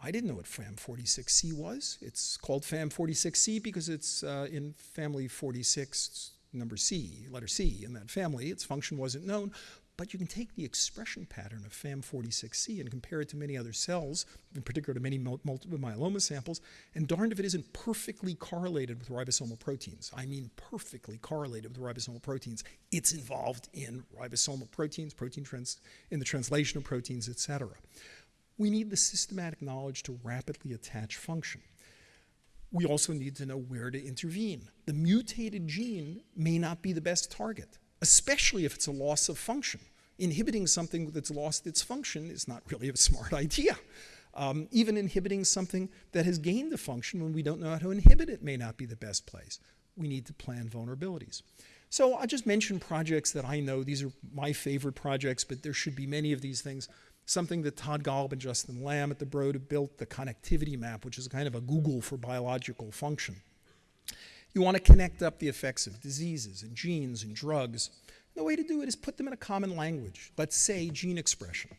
I didn't know what FAM46C was. It's called FAM46C because it's uh, in family 46, number C, letter C in that family. Its function wasn't known. But you can take the expression pattern of FAM46C and compare it to many other cells, in particular to many multiple myeloma samples, and darned if it isn't perfectly correlated with ribosomal proteins. I mean perfectly correlated with ribosomal proteins. It's involved in ribosomal proteins, protein trans in the translation of proteins, et cetera we need the systematic knowledge to rapidly attach function. We also need to know where to intervene. The mutated gene may not be the best target, especially if it's a loss of function. Inhibiting something that's lost its function is not really a smart idea. Um, even inhibiting something that has gained a function when we don't know how to inhibit it may not be the best place. We need to plan vulnerabilities. So I'll just mention projects that I know. These are my favorite projects, but there should be many of these things. Something that Todd Golub and Justin Lamb at the Broad have built, the connectivity map, which is kind of a Google for biological function. You want to connect up the effects of diseases and genes and drugs. The way to do it is put them in a common language. Let's say gene expression.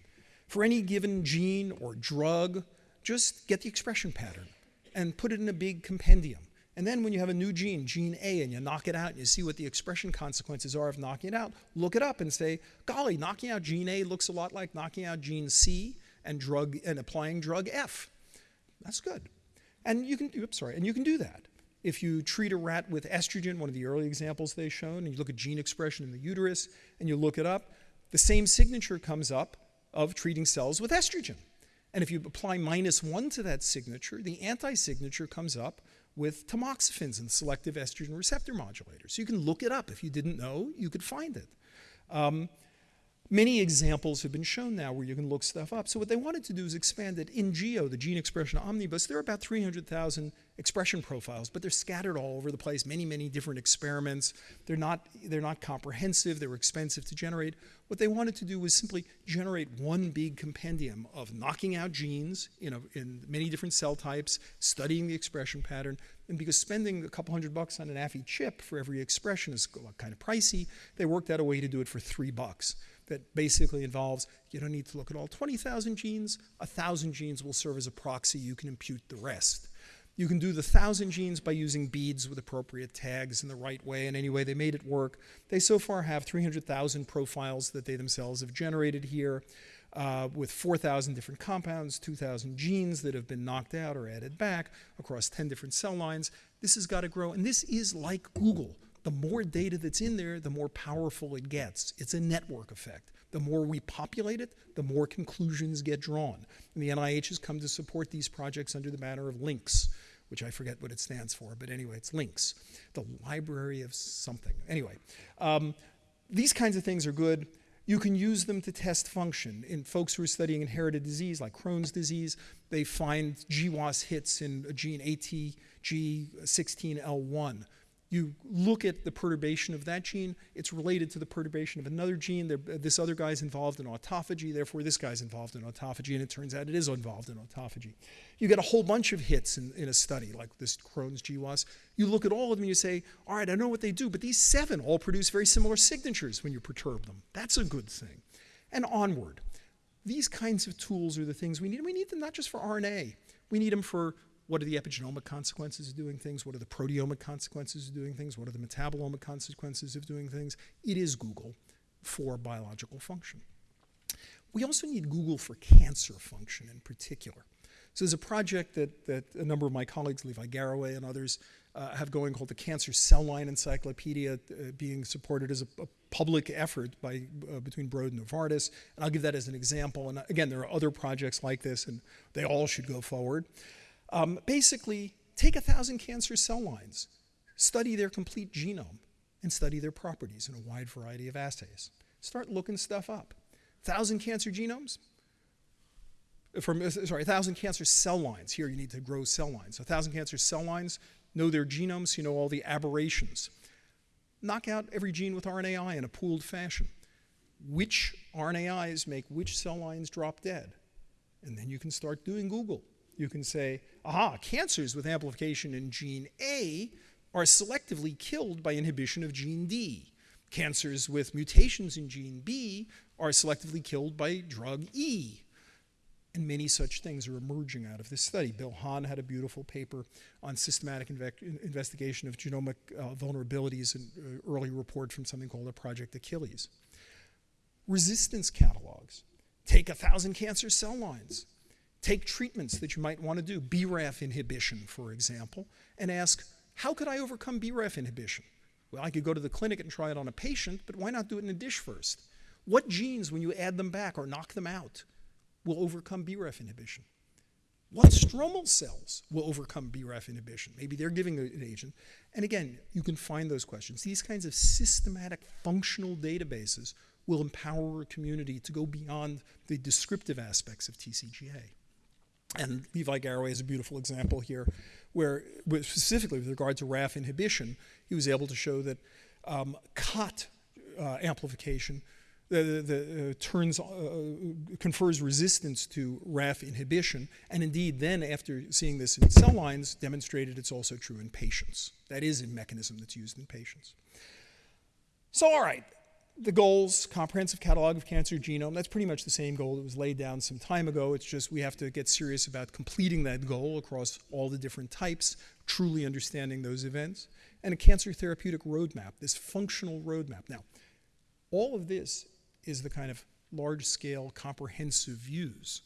For any given gene or drug, just get the expression pattern and put it in a big compendium. And then when you have a new gene, gene A, and you knock it out and you see what the expression consequences are of knocking it out, look it up and say, golly, knocking out gene A looks a lot like knocking out gene C and drug and applying drug F. That's good. And you can oops, sorry, and you can do that. If you treat a rat with estrogen, one of the early examples they've shown, and you look at gene expression in the uterus and you look it up, the same signature comes up of treating cells with estrogen. And if you apply minus one to that signature, the anti-signature comes up with tamoxifens and selective estrogen receptor modulators. So you can look it up. If you didn't know, you could find it. Um, Many examples have been shown now where you can look stuff up. So what they wanted to do is expand it in GEO, the Gene Expression Omnibus. There are about 300,000 expression profiles, but they're scattered all over the place, many, many different experiments. They're not, they're not comprehensive. They were expensive to generate. What they wanted to do was simply generate one big compendium of knocking out genes you know, in many different cell types, studying the expression pattern, and because spending a couple hundred bucks on an Affy chip for every expression is kind of pricey, they worked out a way to do it for three bucks that basically involves you don't need to look at all 20,000 genes. A 1,000 genes will serve as a proxy. You can impute the rest. You can do the 1,000 genes by using beads with appropriate tags in the right way, and anyway, they made it work. They so far have 300,000 profiles that they themselves have generated here. Uh, with 4,000 different compounds, 2,000 genes that have been knocked out or added back across 10 different cell lines. This has got to grow, and this is like Google the more data that's in there, the more powerful it gets. It's a network effect. The more we populate it, the more conclusions get drawn. And the NIH has come to support these projects under the banner of LINCS, which I forget what it stands for, but anyway, it's links. the library of something. Anyway, um, these kinds of things are good. You can use them to test function. In folks who are studying inherited disease like Crohn's disease, they find GWAS hits in a gene ATG16L1 you look at the perturbation of that gene, it's related to the perturbation of another gene. Uh, this other guy's involved in autophagy, therefore this guy's involved in autophagy, and it turns out it is involved in autophagy. You get a whole bunch of hits in, in a study like this Crohn's GWAS. You look at all of them and you say, all right, I know what they do, but these seven all produce very similar signatures when you perturb them. That's a good thing. And onward. These kinds of tools are the things we need. We need them not just for RNA. We need them for what are the epigenomic consequences of doing things? What are the proteomic consequences of doing things? What are the metabolomic consequences of doing things? It is Google for biological function. We also need Google for cancer function in particular. So there's a project that, that a number of my colleagues, Levi Garraway and others, uh, have going called the Cancer Cell Line Encyclopedia, uh, being supported as a, a public effort by uh, between Broad and Novartis. And I'll give that as an example. And again, there are other projects like this, and they all should go forward. Um, basically, take a thousand cancer cell lines, study their complete genome, and study their properties in a wide variety of assays. Start looking stuff up. Thousand cancer genomes, from, uh, sorry, a thousand cancer cell lines. Here you need to grow cell lines. A thousand cancer cell lines, know their genomes, you know all the aberrations. Knock out every gene with RNAi in a pooled fashion. Which RNAis make which cell lines drop dead? And then you can start doing Google you can say, aha, cancers with amplification in gene A are selectively killed by inhibition of gene D. Cancers with mutations in gene B are selectively killed by drug E. And many such things are emerging out of this study. Bill Hahn had a beautiful paper on systematic investigation of genomic uh, vulnerabilities, an uh, early report from something called the Project Achilles. Resistance catalogs. Take a thousand cancer cell lines, Take treatments that you might want to do, BRAF inhibition, for example, and ask, how could I overcome BRAF inhibition? Well, I could go to the clinic and try it on a patient, but why not do it in a dish first? What genes, when you add them back or knock them out, will overcome BRAF inhibition? What stromal cells will overcome BRAF inhibition? Maybe they're giving an agent. And again, you can find those questions. These kinds of systematic functional databases will empower a community to go beyond the descriptive aspects of TCGA. And Levi Garraway is a beautiful example here, where specifically with regard to RAF inhibition, he was able to show that um, COT uh, amplification the, the, uh, turns, uh, confers resistance to RAF inhibition, and indeed then after seeing this in cell lines, demonstrated it's also true in patients. That is a mechanism that's used in patients. So all right, the goals, comprehensive catalog of cancer genome, that's pretty much the same goal that was laid down some time ago. It's just we have to get serious about completing that goal across all the different types, truly understanding those events, and a cancer therapeutic roadmap, this functional roadmap. Now, all of this is the kind of large-scale comprehensive views.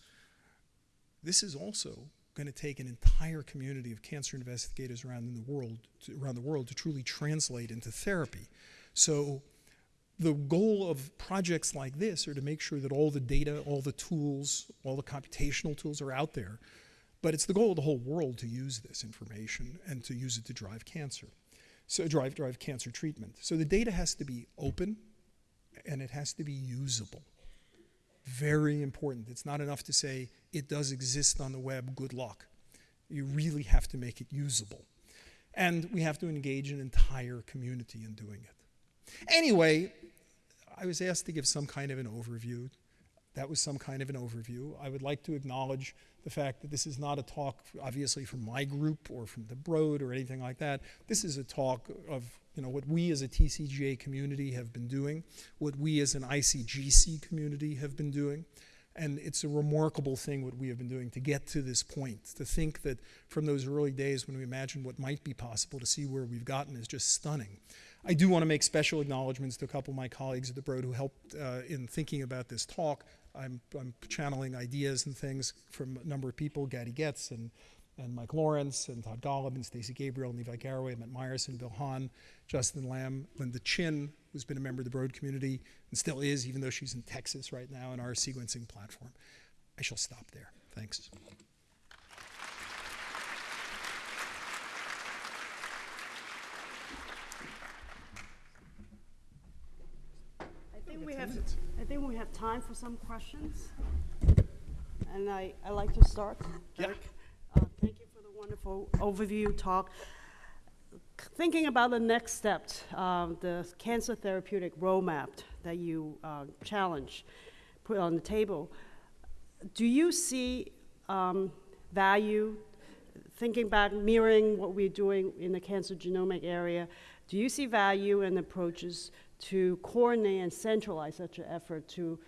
This is also going to take an entire community of cancer investigators around the world to, around the world to truly translate into therapy. So the goal of projects like this are to make sure that all the data, all the tools, all the computational tools are out there. But it's the goal of the whole world to use this information and to use it to drive cancer. So drive, drive cancer treatment. So the data has to be open and it has to be usable. Very important. It's not enough to say it does exist on the web, good luck. You really have to make it usable. And we have to engage an entire community in doing it. Anyway, I was asked to give some kind of an overview. That was some kind of an overview. I would like to acknowledge the fact that this is not a talk, obviously, from my group or from the Broad or anything like that. This is a talk of you know, what we as a TCGA community have been doing, what we as an ICGC community have been doing. And it's a remarkable thing what we have been doing to get to this point. To think that from those early days when we imagined what might be possible to see where we've gotten is just stunning. I do want to make special acknowledgments to a couple of my colleagues at the Broad who helped uh, in thinking about this talk. I'm, I'm, channeling ideas and things from a number of people, Gadi Getz and, and Mike Lawrence and Todd Golub and Stacey Gabriel and Levi Garraway, Matt Meyerson, Bill Hahn, Justin Lamb, Linda Chin, who's been a member of the Broad community and still is, even though she's in Texas right now in our sequencing platform. I shall stop there. Thanks. We have, I think we have time for some questions. And I, I like to start. Yeah. Eric. Uh, thank you for the wonderful overview talk. Thinking about the next step, uh, the cancer therapeutic roadmap that you uh, challenge, put on the table, do you see um, value, thinking back, mirroring what we're doing in the cancer genomic area, do you see value in approaches to coordinate and centralize such an effort to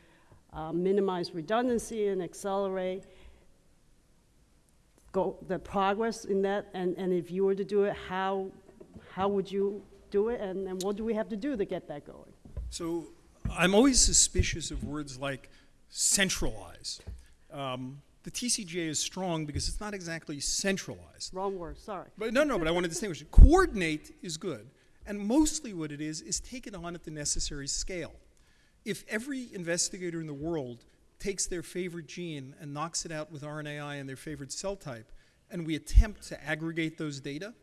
uh, minimize redundancy and accelerate go, the progress in that? And, and if you were to do it, how, how would you do it? And, and what do we have to do to get that going? So I'm always suspicious of words like centralize. Um, the TCGA is strong because it's not exactly centralized. Wrong word, sorry. But no, no, but I want to distinguish. Coordinate is good. And mostly what it is, is take it on at the necessary scale. If every investigator in the world takes their favorite gene and knocks it out with RNAi and their favorite cell type, and we attempt to aggregate those data,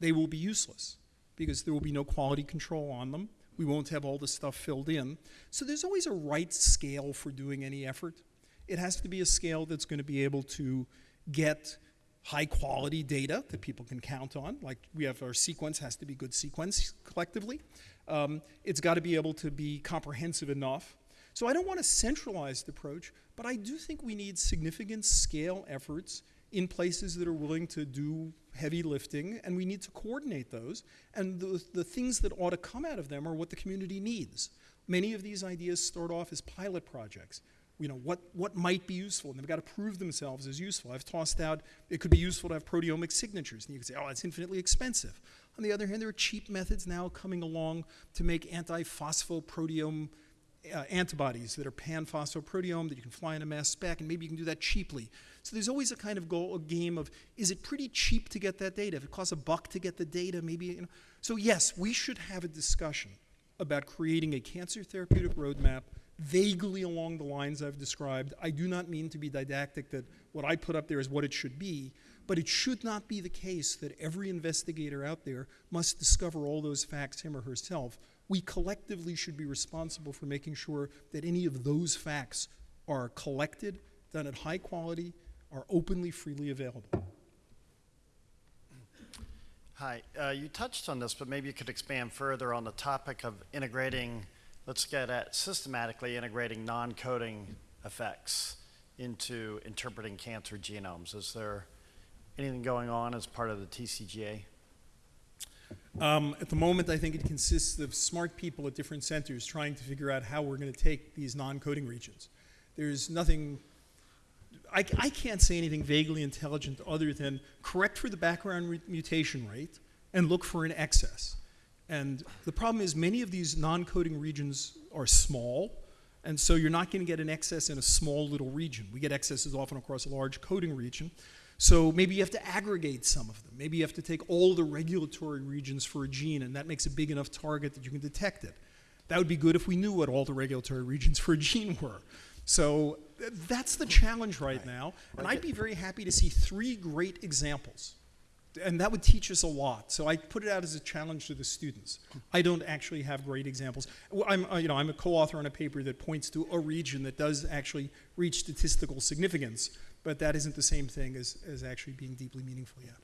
they will be useless because there will be no quality control on them. We won't have all the stuff filled in. So there's always a right scale for doing any effort. It has to be a scale that's going to be able to get high quality data that people can count on. Like we have our sequence has to be good sequence collectively. Um, it's got to be able to be comprehensive enough. So I don't want a centralized approach, but I do think we need significant scale efforts in places that are willing to do heavy lifting, and we need to coordinate those. And the, the things that ought to come out of them are what the community needs. Many of these ideas start off as pilot projects you know, what, what might be useful, and they've got to prove themselves as useful. I've tossed out, it could be useful to have proteomic signatures, and you could say, oh, it's infinitely expensive. On the other hand, there are cheap methods now coming along to make anti-phosphoproteome uh, antibodies that are pan-phosphoproteome that you can fly in a mass spec, and maybe you can do that cheaply. So there's always a kind of goal, a game of, is it pretty cheap to get that data? If it costs a buck to get the data, maybe, you know. So yes, we should have a discussion about creating a cancer therapeutic roadmap vaguely along the lines I've described. I do not mean to be didactic that what I put up there is what it should be, but it should not be the case that every investigator out there must discover all those facts him or herself. We collectively should be responsible for making sure that any of those facts are collected, done at high quality, are openly, freely available. Hi, uh, you touched on this, but maybe you could expand further on the topic of integrating, let's get at systematically integrating non-coding effects into interpreting cancer genomes. Is there anything going on as part of the TCGA? Um, at the moment, I think it consists of smart people at different centers trying to figure out how we're going to take these non-coding regions. There's nothing, I, I can't say anything vaguely intelligent other than correct for the background mutation rate and look for an excess. And the problem is many of these non-coding regions are small, and so you're not going to get an excess in a small little region. We get excesses often across a large coding region. So maybe you have to aggregate some of them. Maybe you have to take all the regulatory regions for a gene, and that makes a big enough target that you can detect it. That would be good if we knew what all the regulatory regions for a gene were. So th- that's the challenge right now. And I'd be very happy to see three great examples. And that would teach us a lot. So I put it out as a challenge to the students. I don't actually have great examples. I'm, uh, you know, I'm a co-author on a paper that points to a region that does actually reach statistical significance, but that isn't the same thing as, as actually being deeply meaningful yet.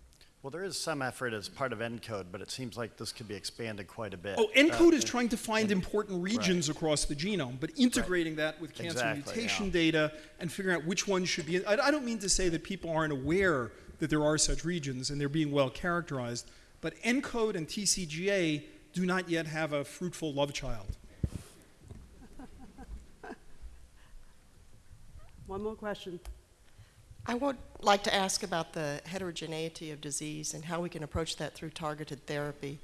Well, there is some effort as part of ENCODE, but it seems like this could be expanded quite a bit. Oh, ENCODE Uh, is trying to find important regions across the genome, but integrating that with cancer Exactly, mutation yeah. data and figuring out which ones should be. I, I don't mean to say that people aren't aware that there are such regions and they're being well characterized, but ENCODE and TCGA do not yet have a fruitful love child. One more question. I would like to ask about the heterogeneity of disease and how we can approach that through targeted therapy.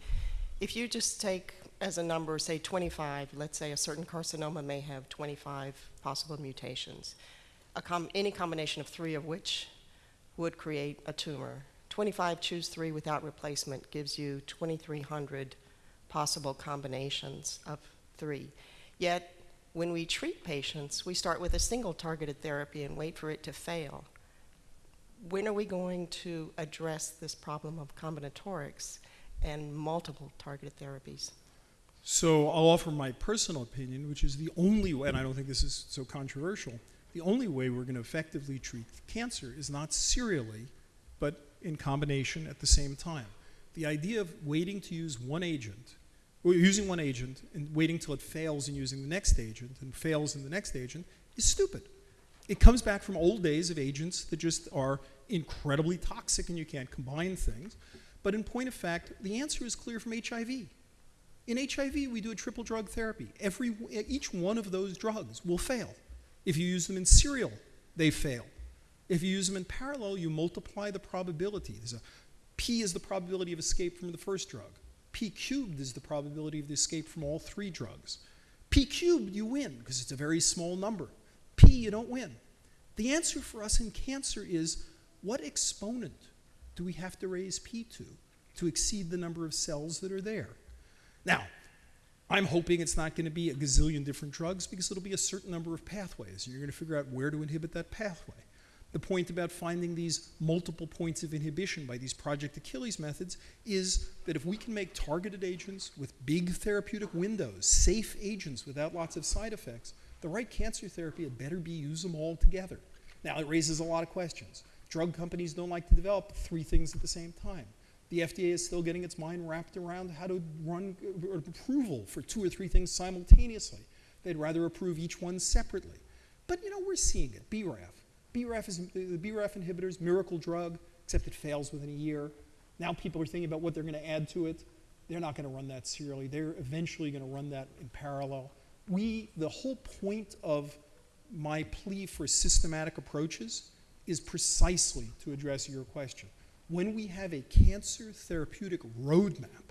If you just take as a number, say 25, let's say a certain carcinoma may have 25 possible mutations, a com- any combination of three of which would create a tumor. 25 choose three without replacement gives you 2,300 possible combinations of three. Yet, when we treat patients, we start with a single targeted therapy and wait for it to fail when are we going to address this problem of combinatorics and multiple targeted therapies? So I'll offer my personal opinion, which is the only way, and I don't think this is so controversial, the only way we're going to effectively treat cancer is not serially, but in combination at the same time. The idea of waiting to use one agent, or using one agent and waiting till it fails and using the next agent and fails in the next agent is stupid. It comes back from old days of agents that just are incredibly toxic and you can't combine things. But in point of fact, the answer is clear from HIV. In HIV, we do a triple drug therapy. Every, each one of those drugs will fail. If you use them in serial, they fail. If you use them in parallel, you multiply the probability. There's a P is the probability of escape from the first drug. P cubed is the probability of the escape from all three drugs. P cubed, you win because it's a very small number. P, you don't win. The answer for us in cancer is what exponent do we have to raise P to to exceed the number of cells that are there? Now, I'm hoping it's not going to be a gazillion different drugs because it'll be a certain number of pathways. You're going to figure out where to inhibit that pathway. The point about finding these multiple points of inhibition by these Project Achilles methods is that if we can make targeted agents with big therapeutic windows, safe agents without lots of side effects, the right cancer therapy had better be use them all together. Now, it raises a lot of questions. Drug companies don't like to develop three things at the same time. The FDA is still getting its mind wrapped around how to run approval for two or three things simultaneously. They'd rather approve each one separately. But you know, we're seeing it. BRAF. BRAF is the BRAF inhibitors, miracle drug, except it fails within a year. Now people are thinking about what they're going to add to it. They're not going to run that serially. They're eventually going to run that in parallel. We, the whole point of my plea for systematic approaches is precisely to address your question. When we have a cancer therapeutic roadmap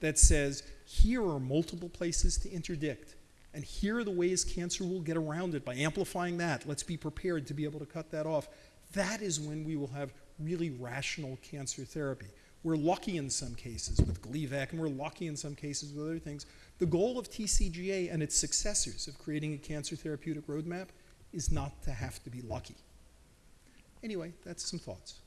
that says here are multiple places to interdict, and here are the ways cancer will get around it by amplifying that, let's be prepared to be able to cut that off. That is when we will have really rational cancer therapy. We're lucky in some cases with Gleevec, and we're lucky in some cases with other things. The goal of TCGA and its successors of creating a cancer therapeutic roadmap is not to have to be lucky. Anyway, that's some thoughts.